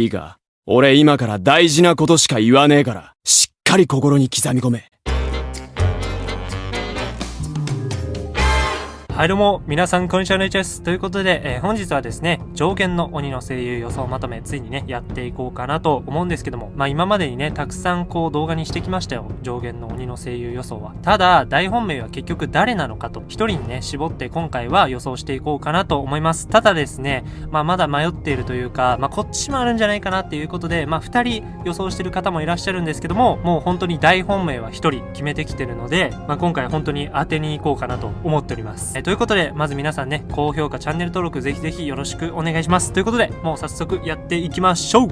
いいか、俺今から大事なことしか言わねえから、しっかり心に刻み込め。はいどうも、皆さんこんにちは、ねちです。ということで、えー、本日はですね、上限の鬼の声優予想まとめ、ついにね、やっていこうかなと思うんですけども、まあ今までにね、たくさんこう動画にしてきましたよ。上限の鬼の声優予想は。ただ、大本命は結局誰なのかと、一人にね、絞って今回は予想していこうかなと思います。ただですね、まあまだ迷っているというか、まあこっちもあるんじゃないかなっていうことで、まあ二人予想してる方もいらっしゃるんですけども、もう本当に大本命は一人決めてきてるので、まあ今回本当に当てに行こうかなと思っております。えー、ということで、まず皆さんね、高評価、チャンネル登録ぜひぜひよろしくお願いします。ということで、もう早速やっていきましょう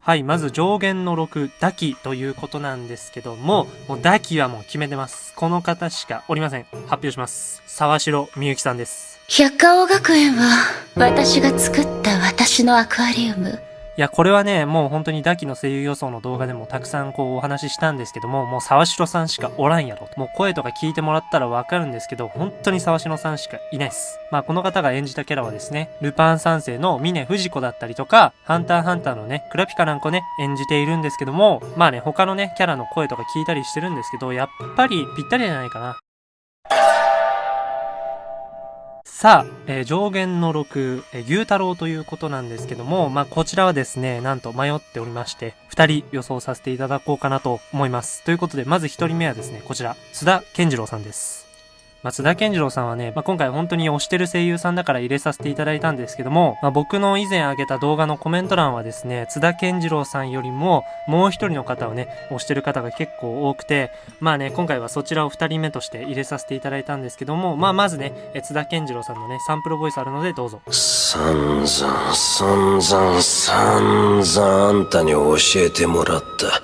はい、まず上限の6、ダキということなんですけども、もうダキはもう決めてます。この方しかおりません。発表します。沢城みゆきさんです。百花王学園は、私が作った私のアクアリウム。いや、これはね、もう本当にダキの声優予想の動画でもたくさんこうお話ししたんですけども、もう沢城さんしかおらんやろ。もう声とか聞いてもらったらわかるんですけど、本当に沢城さんしかいないです。まあこの方が演じたキャラはですね、ルパン三世の峰不二子だったりとか、ハンターハンターのね、クラピカなんかね、演じているんですけども、まあね、他のね、キャラの声とか聞いたりしてるんですけど、やっぱりぴったりじゃないかな。さあ、えー、上限の6、えー、牛太郎ということなんですけども、まあ、こちらはですね、なんと迷っておりまして、2人予想させていただこうかなと思います。ということで、まず1人目はですね、こちら、須田健次郎さんです。松田健次郎さんはね、まあ、今回本当に推してる声優さんだから入れさせていただいたんですけども、まあ、僕の以前上げた動画のコメント欄はですね、津田健次郎さんよりももう一人の方をね、推してる方が結構多くて、まあね、今回はそちらを二人目として入れさせていただいたんですけども、まあまずね、津田健次郎さんのね、サンプルボイスあるのでどうぞ。散々、散々、散々あんたに教えてもらった。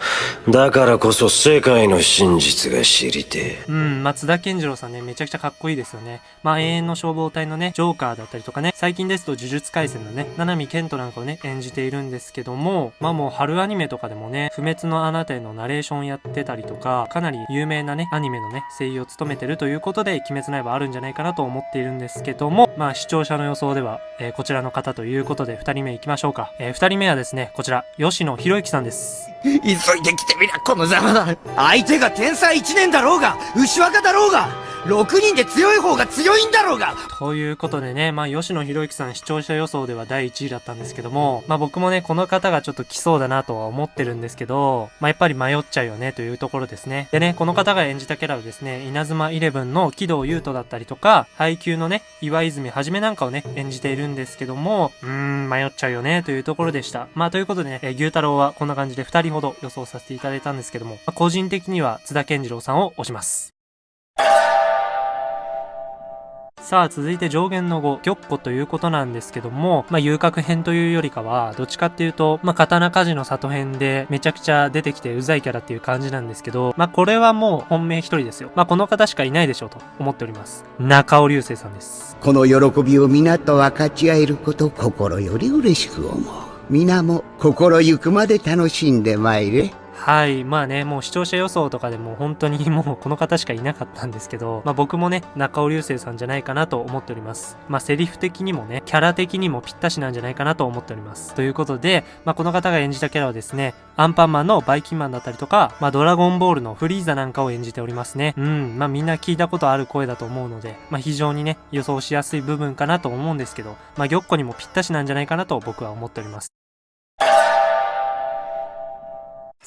だからこそ世界の真実が知りてうん、松田健次郎さんね、めちゃくちゃかっこいいですよね。まあ永遠の消防隊のね、ジョーカーだったりとかね、最近ですと呪術廻戦のね、七海健人なんかをね、演じているんですけども、まあもう春アニメとかでもね、不滅のあなたへのナレーションやってたりとか、かなり有名なね、アニメのね、声優を務めてるということで、鬼滅の刃あるんじゃないかなと思っているんですけども、まあ視聴者の予想では、えー、こちらの方ということで、二人目行きましょうか。えー、二人目はですね、こちら、吉野博之さんです。急いで来てみりゃ、このざまだ。相手が天才一年だろうが、牛若だろうが、6人で強い方が強いんだろうがということでね、まあ、吉野博之さん視聴者予想では第1位だったんですけども、まあ、僕もね、この方がちょっと来そうだなとは思ってるんですけど、まあ、やっぱり迷っちゃうよねというところですね。でね、この方が演じたキャラはですね、稲妻イレブンの木戸優斗だったりとか、配給のね、岩泉はじめなんかをね、演じているんですけども、うーん、迷っちゃうよねというところでした。まあ、ということでね、え牛太郎はこんな感じで2人ほど予想させていただいたんですけども、まあ、個人的には津田健次郎さんを推します。さあ、続いて上限の5、玉子ということなんですけども、まあ、遊郭編というよりかは、どっちかっていうと、まあ、刀鍛冶の里編でめちゃくちゃ出てきてうざいキャラっていう感じなんですけど、まあ、これはもう本命一人ですよ。まあ、この方しかいないでしょうと思っております。中尾流星さんです。この喜びを皆と分かち合えること心より嬉しく思う。皆も心ゆくまで楽しんでまいれ。はい。まあね、もう視聴者予想とかでも本当にもうこの方しかいなかったんですけど、まあ僕もね、中尾流星さんじゃないかなと思っております。まあセリフ的にもね、キャラ的にもぴったしなんじゃないかなと思っております。ということで、まあこの方が演じたキャラはですね、アンパンマンのバイキンマンだったりとか、まあドラゴンボールのフリーザなんかを演じておりますね。うん。まあみんな聞いたことある声だと思うので、まあ非常にね、予想しやすい部分かなと思うんですけど、まあ玉子にもぴったしなんじゃないかなと僕は思っております。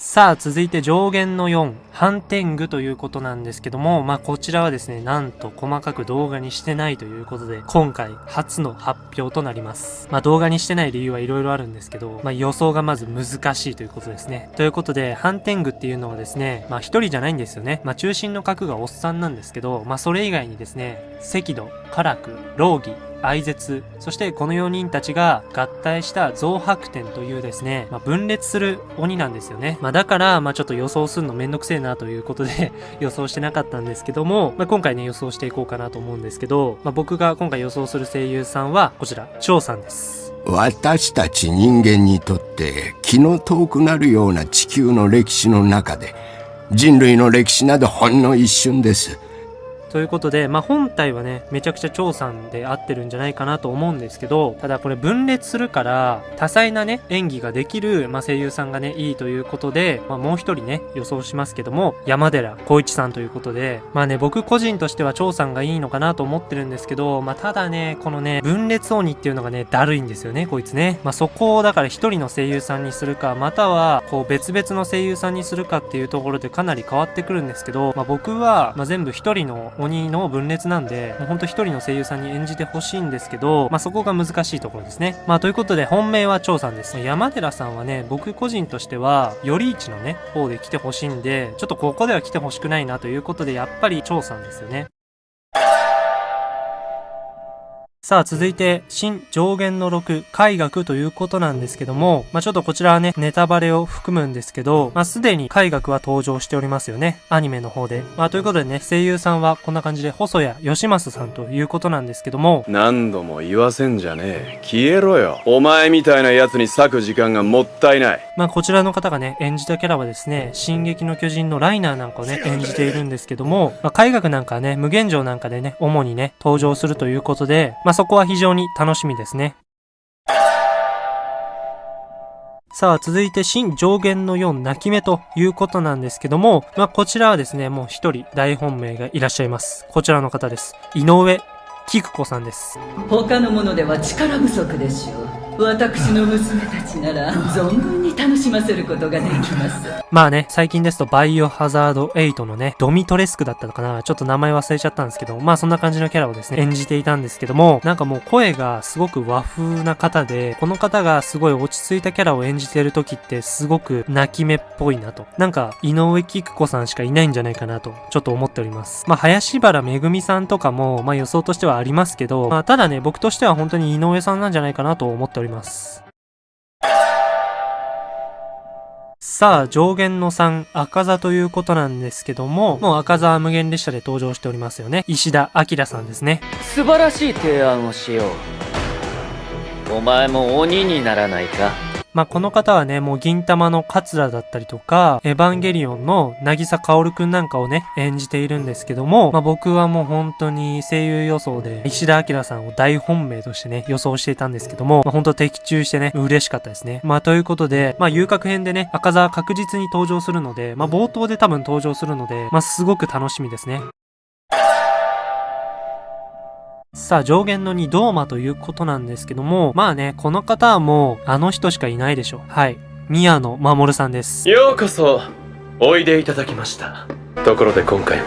さあ、続いて上限の4、ハンテングということなんですけども、まあ、こちらはですね、なんと細かく動画にしてないということで、今回初の発表となります。まあ、動画にしてない理由はいろいろあるんですけど、まあ、予想がまず難しいということですね。ということで、ハンテングっていうのはですね、まあ、一人じゃないんですよね。まあ、中心の核がおっさんなんですけど、まあ、それ以外にですね、赤土、カラク、ローギ、愛絶、そしてこの4人たちが合体した増白天というですね、まあ、分裂する鬼なんですよね。まあ、だから、まあ、ちょっと予想するのめんどくせえなということで 予想してなかったんですけども、まあ、今回ね、予想していこうかなと思うんですけど、まあ、僕が今回予想する声優さんは、こちら、張さんです。私たち人間にとって気の遠くなるような地球の歴史の中で人類の歴史などほんの一瞬です。ということで、まあ、本体はね、めちゃくちゃ張さんで合ってるんじゃないかなと思うんですけど、ただこれ分裂するから、多彩なね、演技ができる、まあ、声優さんがね、いいということで、まあ、もう一人ね、予想しますけども、山寺孝一さんということで、まあね、僕個人としては張さんがいいのかなと思ってるんですけど、まあ、ただね、このね、分裂鬼っていうのがね、だるいんですよね、こいつね。まあ、そこをだから一人の声優さんにするか、または、こう別々の声優さんにするかっていうところでかなり変わってくるんですけど、まあ、僕は、まあ、全部一人の鬼の分裂なんで、もうほんと一人の声優さんに演じてほしいんですけど、まあ、そこが難しいところですね。まあ、ということで、本命は張さんです。山寺さんはね、僕個人としては、より市のね、方で来てほしいんで、ちょっとここでは来てほしくないなということで、やっぱり張さんですよね。さあ、続いて、新上限の6、海学ということなんですけども、まあ、ちょっとこちらはね、ネタバレを含むんですけど、まあ、すでに海学は登場しておりますよね。アニメの方で。まあ、ということでね、声優さんはこんな感じで、細谷義正さんということなんですけども、何度も言わせんじゃねえ。消えろよ。お前みたいな奴に割く時間がもったいない。まあ、こちらの方がね、演じたキャラはですね、進撃の巨人のライナーなんかをね、演じているんですけども、まあ、海学なんかはね、無限城なんかでね、主にね、登場するということで、まあ、そこは非常に楽しみですね。さあ、続いて、新上限の4泣き目ということなんですけども、まあ、こちらはですね、もう一人大本命がいらっしゃいます。こちらの方です。井上菊子さんです。他のものでは力不足でしょう私の娘たちなら存分に楽しませることができますまあね、最近ですとバイオハザード8のね、ドミトレスクだったのかなちょっと名前忘れちゃったんですけど、まあそんな感じのキャラをですね、演じていたんですけども、なんかもう声がすごく和風な方で、この方がすごい落ち着いたキャラを演じてる時ってすごく泣き目っぽいなと。なんか、井上菊子さんしかいないんじゃないかなと、ちょっと思っております。まあ林原めぐみさんとかも、まあ予想としてはありますけど、まあただね、僕としては本当に井上さんなんじゃないかなと思っております。ますさあ、上限の3、赤座ということなんですけども、もう赤座は無限列車で登場しておりますよね。石田明さんですね。素晴らしい提案をしようお前も鬼にならないか？まあ、この方はね、もう銀玉の桂だったりとか、エヴァンゲリオンの渚薫くんなんかをね、演じているんですけども、まあ、僕はもう本当に声優予想で、石田明さんを大本命としてね、予想していたんですけども、まあ、本当的中してね、嬉しかったですね。まあ、ということで、まあ、遊郭編でね、赤座確実に登場するので、まあ、冒頭で多分登場するので、まあ、すごく楽しみですね。さあ、上限の2、ドーマということなんですけども、まあね、この方はもう、あの人しかいないでしょう。はい。宮野守さんです。ようこそおいでいただきましたところで今回は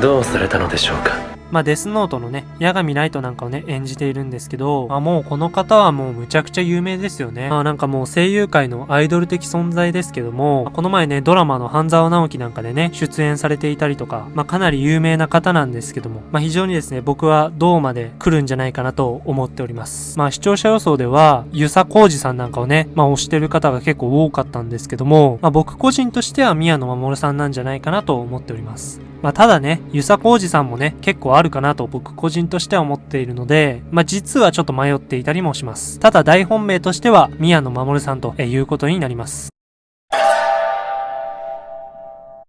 どうされたのでしょうかまあ、デスノートのね、八神ライトなんかをね、演じているんですけど、まあ、もうこの方はもうむちゃくちゃ有名ですよね。まあ、なんかもう声優界のアイドル的存在ですけども、この前ね、ドラマの半沢直樹なんかでね、出演されていたりとか、まあ、かなり有名な方なんですけども、まあ、非常にですね、僕は銅まで来るんじゃないかなと思っております。まあ、視聴者予想では、遊佐浩二さんなんかをね、まあ、推してる方が結構多かったんですけども、まあ、僕個人としては宮野守さんなんじゃないかなと思っております。まあ、ただね、遊佐浩二さんもね、結構あるかなと僕個人としては思っているので、まあ、実はちょっと迷っていたりもします。ただ大本命としては、宮野守さんということになります。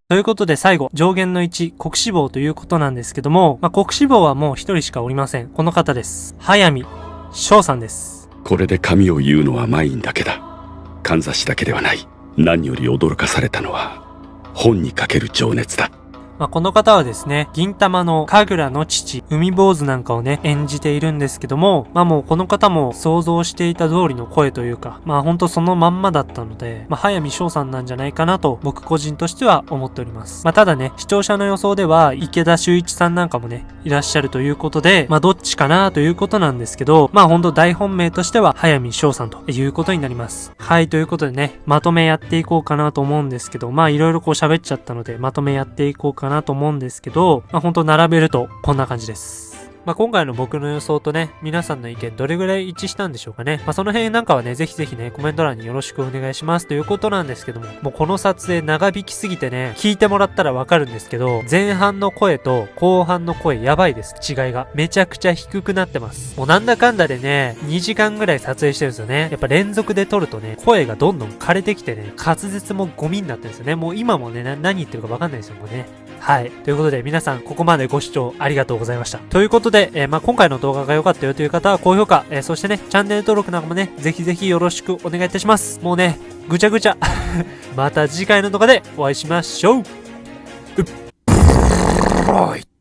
ということで最後、上限の1、国志望ということなんですけども、まあ、国志望はもう一人しかおりません。この方です。早見翔さんです。これで神を言うのはマインだけだ。かんざしだけではない。何より驚かされたのは、本にかける情熱だ。まあ、この方はですね、銀玉の神楽の父、海坊主なんかをね、演じているんですけども、まあもうこの方も想像していた通りの声というか、まあほんとそのまんまだったので、まあ早見翔さんなんじゃないかなと僕個人としては思っております。まあただね、視聴者の予想では池田修一さんなんかもね、いらっしゃるということで、まあどっちかなということなんですけど、まあほんと大本命としては早見翔さんということになります。はい、ということでね、まとめやっていこうかなと思うんですけど、まあいろいろこう喋っちゃったので、まとめやっていこうかかなと思うんですけど、まあほんと並べるとこんな感じです。まあ、今回の僕の予想とね、皆さんの意見どれぐらい一致したんでしょうかね。まあ、その辺なんかはね、ぜひぜひね、コメント欄によろしくお願いしますということなんですけども、もうこの撮影長引きすぎてね、聞いてもらったらわかるんですけど、前半の声と後半の声やばいです、違いが。めちゃくちゃ低くなってます。もうなんだかんだでね、2時間ぐらい撮影してるんですよね。やっぱ連続で撮るとね、声がどんどん枯れてきてね、滑舌もゴミになってるんですよね。もう今もね、な何言ってるかわかんないですよ、もうね。はい。ということで、皆さん、ここまでご視聴ありがとうございました。ということで、えーまあ、今回の動画が良かったよという方は高評価、えーそしてね、チャンネル登録なんかもね、ぜひぜひよろしくお願いいたします。もうね、ぐちゃぐちゃ。また次回の動画でお会いしましょう。うっ。